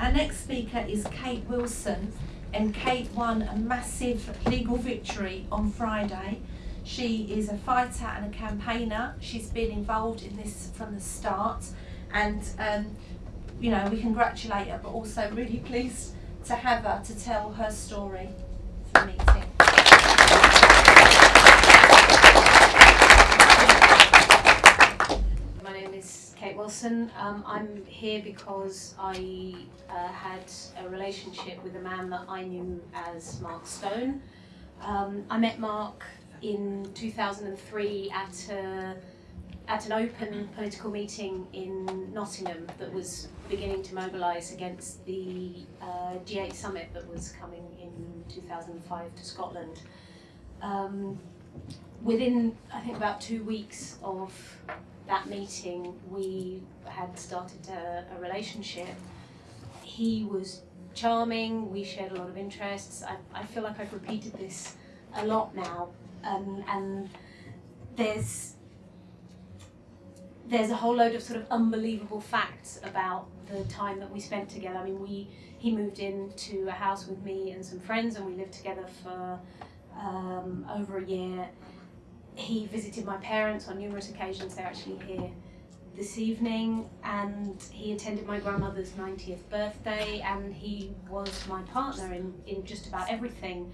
Our next speaker is Kate Wilson, and Kate won a massive legal victory on Friday. She is a fighter and a campaigner. She's been involved in this from the start, and um, you know we congratulate her, but also really pleased to have her to tell her story for the meeting. My name is Kate Wilson. Um, I'm here because I uh, had a relationship with a man that I knew as Mark Stone. Um, I met Mark in 2003 at a, at an open political meeting in Nottingham that was beginning to mobilise against the uh, G8 summit that was coming in 2005 to Scotland. Um, within, I think, about two weeks of that meeting, we had started a, a relationship. He was charming, we shared a lot of interests. I, I feel like I've repeated this a lot now, um, and there's there's a whole load of sort of unbelievable facts about the time that we spent together. I mean, we he moved into a house with me and some friends, and we lived together for um, over a year. He visited my parents on numerous occasions. They're actually here this evening, and he attended my grandmother's 90th birthday, and he was my partner in, in just about everything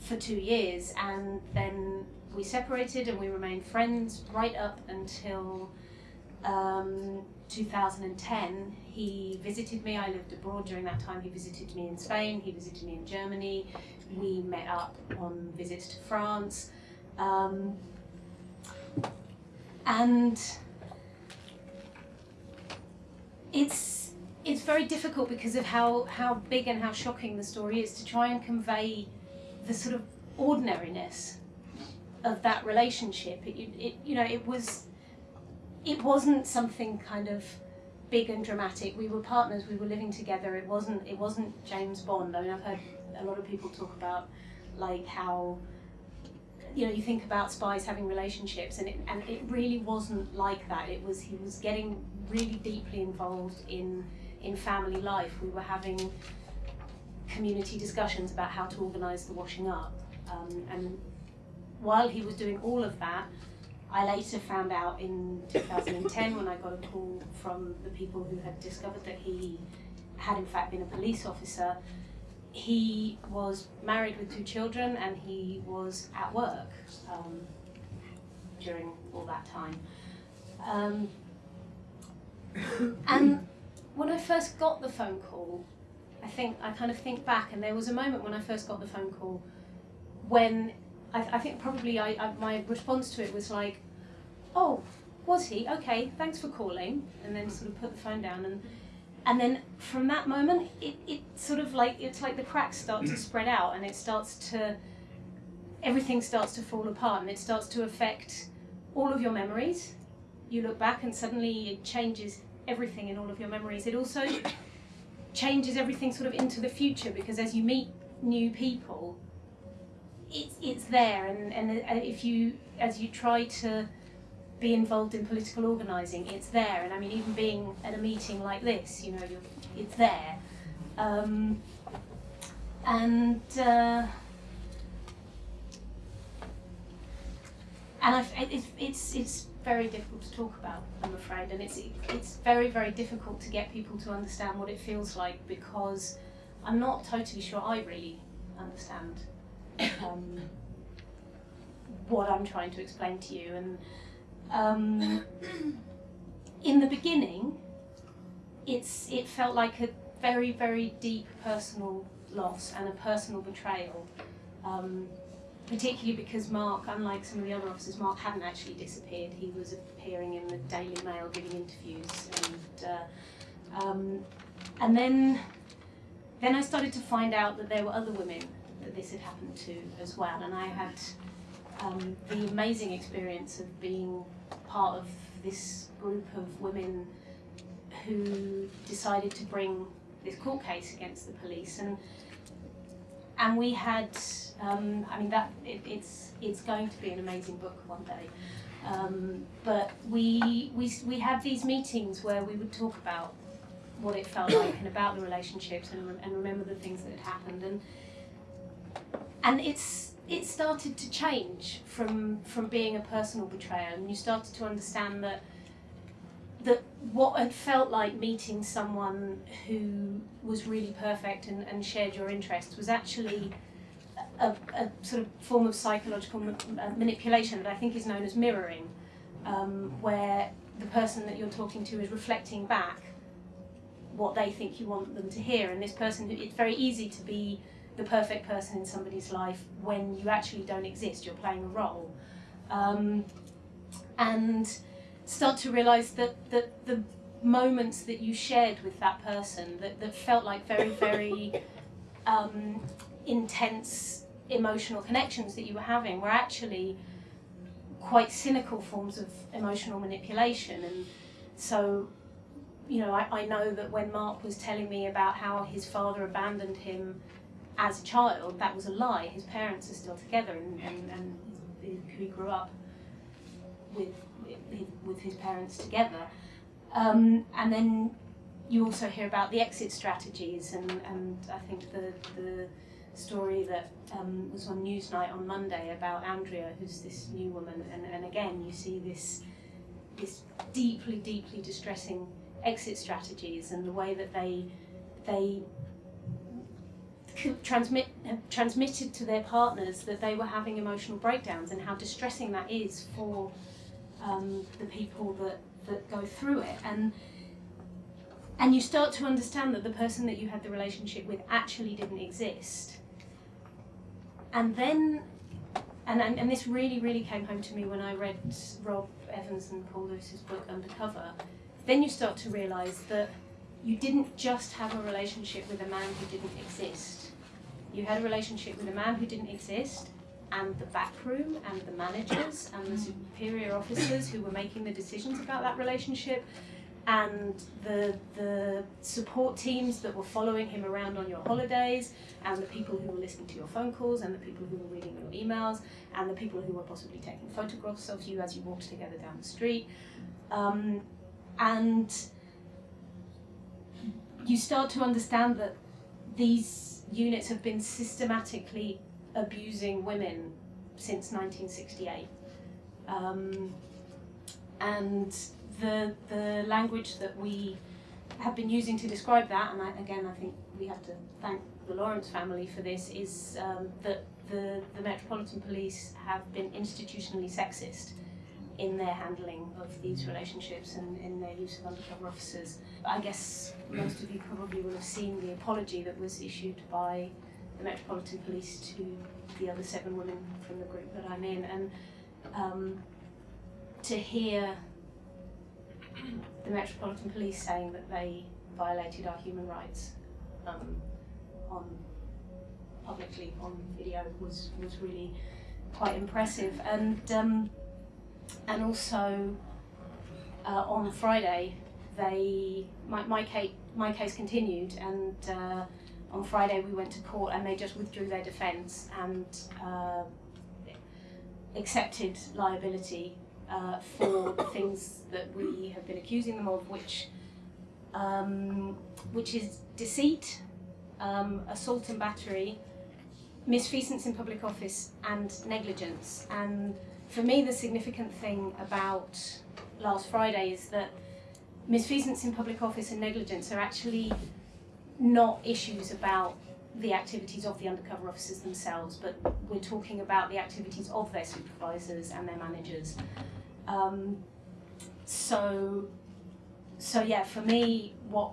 for two years. And then we separated, and we remained friends right up until um, 2010. He visited me. I lived abroad during that time. He visited me in Spain. He visited me in Germany. We met up on visits to France. Um, and it's it's very difficult because of how how big and how shocking the story is to try and convey the sort of ordinariness of that relationship. It, it you know it was it wasn't something kind of big and dramatic. We were partners. We were living together. It wasn't it wasn't James Bond. I mean I've heard a lot of people talk about like how you know you think about spies having relationships and it, and it really wasn't like that. It was he was getting really deeply involved in in family life. We were having community discussions about how to organize the washing up. Um, and while he was doing all of that I later found out in 2010 when I got a call from the people who had discovered that he had in fact been a police officer he was married with two children and he was at work um, during all that time. Um, and when I first got the phone call, I think I kind of think back, and there was a moment when I first got the phone call when I, I think probably I, I, my response to it was like, "Oh, was he? Okay, thanks for calling," and then sort of put the phone down and and then from that moment it, it sort of like it's like the cracks start to spread out and it starts to everything starts to fall apart and it starts to affect all of your memories. You look back and suddenly it changes everything in all of your memories. It also changes everything sort of into the future because as you meet new people it's, it's there and, and if you as you try to be involved in political organising, it's there. And I mean, even being at a meeting like this, you know, it's there. Um, and uh, and it's, it's it's very difficult to talk about, I'm afraid, and it's it's very very difficult to get people to understand what it feels like because I'm not totally sure I really understand um, what I'm trying to explain to you and um, in the beginning, it's it felt like a very very deep personal loss and a personal betrayal. Um, particularly because Mark, unlike some of the other officers, Mark hadn't actually disappeared. He was appearing in the Daily Mail giving interviews, and uh, um, and then then I started to find out that there were other women that this had happened to as well, and I had um, the amazing experience of being part of this group of women who decided to bring this court case against the police. And and we had um, I mean that it, it's it's going to be an amazing book one day. Um, but we we we had these meetings where we would talk about what it felt like and about the relationships and, and remember the things that had happened. And and it's it started to change from from being a personal betrayal and you started to understand that that what had felt like meeting someone who was really perfect and, and shared your interests was actually a, a sort of form of psychological ma- uh, manipulation that I think is known as mirroring, um, where the person that you're talking to is reflecting back what they think you want them to hear. And this person, it's very easy to be the perfect person in somebody's life when you actually don't exist, you're playing a role. Um, and start to realize that, that the moments that you shared with that person that, that felt like very, very um, intense emotional connections that you were having were actually quite cynical forms of emotional manipulation. And so, you know, I, I know that when Mark was telling me about how his father abandoned him as a child, that was a lie. His parents are still together and, and, and he, grew up with, with his parents together. Um, and then you also hear about the exit strategies, and, and I think the, the story that um, was on Newsnight on Monday about Andrea, who's this new woman, and, and again you see this this deeply, deeply distressing exit strategies and the way that they they transmit transmitted to their partners that they were having emotional breakdowns and how distressing that is for um, the people that that go through it. And and you start to understand that the person that you had the relationship with actually didn't exist. And then and, and, and this really really came home to me when I read Rob Evans and Paul Lewis's book Undercover. Then you start to realize that you didn't just have a relationship with a man who didn't exist you had a relationship with a man who didn't exist and the back room and the managers and the superior officers who were making the decisions about that relationship and the the support teams that were following him around on your holidays and the people who were listening to your phone calls and the people who were reading your emails and the people who were possibly taking photographs of you as you walked together down the street. Um, and you start to understand that these units have been systematically abusing women since 1968. Um, and the, the language that we have been using to describe that, and I, again, I think we have to thank the Lawrence family for this, is um, that the, the Metropolitan Police have been institutionally sexist in their handling of these relationships and in their use of undercover officers. I guess most of you probably will have seen the apology that was issued by the Metropolitan Police to the other seven women from the group that I'm in, and um, to hear the Metropolitan Police saying that they violated our human rights um, on publicly on video was was really quite impressive, and um, and also uh, on Friday they my my case my case continued and. Uh, on Friday we went to court and they just withdrew their defence and uh, accepted liability uh, for the things that we have been accusing them of, which um, which is deceit, um, assault and battery, misfeasance in public office, and negligence. And for me, the significant thing about last Friday is that misfeasance in public office and negligence are actually not issues about the activities of the undercover officers themselves, but we're talking about the activities of their supervisors and their managers. Um, so, so yeah, for me, what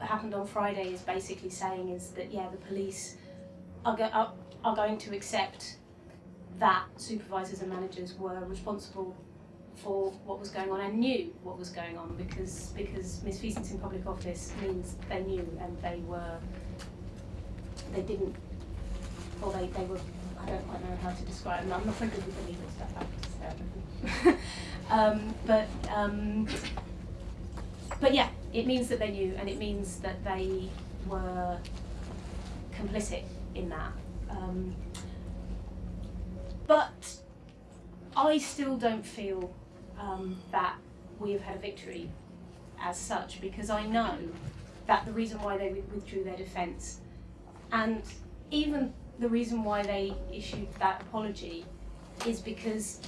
happened on Friday is basically saying is that yeah, the police are, go- are, are going to accept that supervisors and managers were responsible for what was going on and knew what was going on because because misfeasance in public office means they knew and they were they didn't or they, they were I don't quite know how to describe them. I'm not very good with the legal stuff um, but um, but yeah, it means that they knew and it means that they were complicit in that. Um, but I still don't feel um, that we have had a victory as such because I know that the reason why they withdrew their defence and even the reason why they issued that apology is because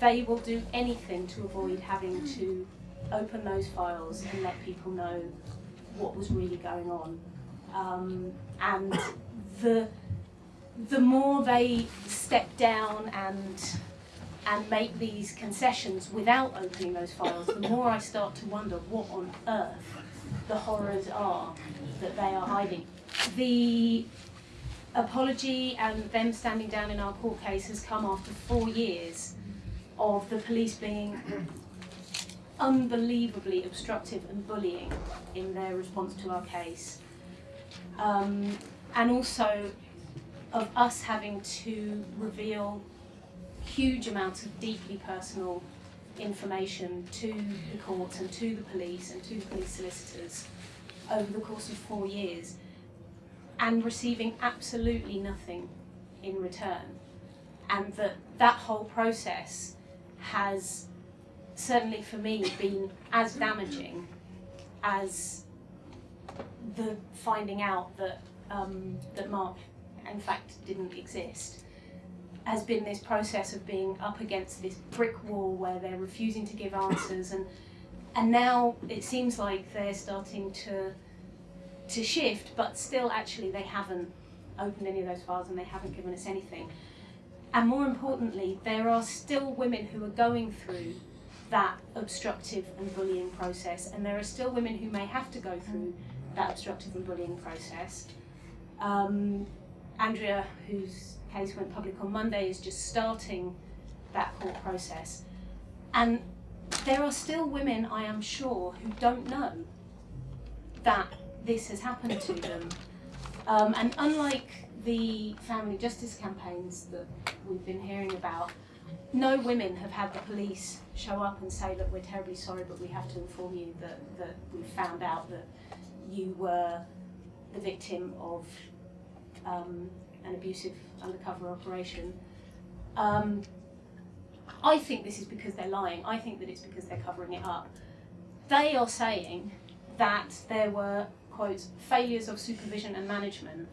they will do anything to avoid having to open those files and let people know what was really going on. Um, and the the more they step down and and make these concessions without opening those files, the more I start to wonder what on earth the horrors are that they are hiding. The apology and them standing down in our court case has come after four years of the police being unbelievably obstructive and bullying in their response to our case. Um, and also of us having to reveal huge amounts of deeply personal information to the courts and to the police and to the police solicitors over the course of four years and receiving absolutely nothing in return. And that that whole process has certainly for me been as damaging as the finding out that um, that Mark in fact didn't exist has been this process of being up against this brick wall where they're refusing to give answers and and now it seems like they're starting to to shift but still actually they haven't opened any of those files and they haven't given us anything. And more importantly there are still women who are going through that obstructive and bullying process and there are still women who may have to go through that obstructive and bullying process. Um, Andrea whose case went public on Monday is just starting that court process. And there are still women, I am sure, who don't know that this has happened to them. Um, and unlike the family justice campaigns that we've been hearing about, no women have had the police show up and say, look, we're terribly sorry, but we have to inform you that, that we found out that you were the victim of um, an abusive undercover operation. Um, I think this is because they're lying. I think that it's because they're covering it up. They are saying that there were, quote, failures of supervision and management,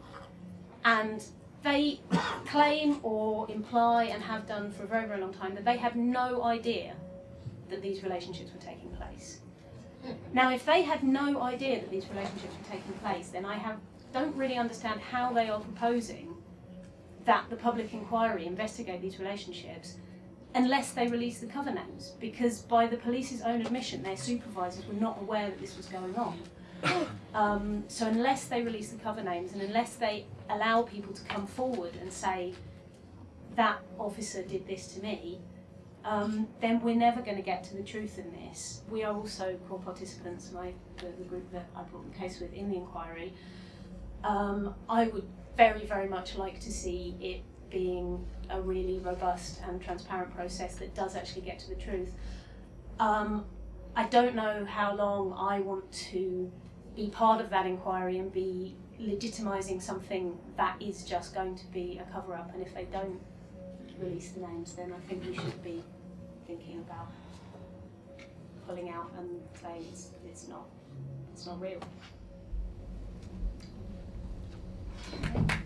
and they claim or imply and have done for a very, very long time that they have no idea that these relationships were taking place. Now, if they had no idea that these relationships were taking place, then I have, don't really understand how they are proposing that the public inquiry investigate these relationships unless they release the cover names because by the police's own admission their supervisors were not aware that this was going on. Um, so unless they release the cover names and unless they allow people to come forward and say that officer did this to me, um, then we're never going to get to the truth in this. We are also core participants, my, the, the group that I brought the case with in the inquiry. Um, I would very, very much like to see it being a really robust and transparent process that does actually get to the truth. Um, I don't know how long I want to be part of that inquiry and be legitimising something that is just going to be a cover up. And if they don't release the names, then I think we should be thinking about pulling out and saying it's, it's not it's not real. Thank you.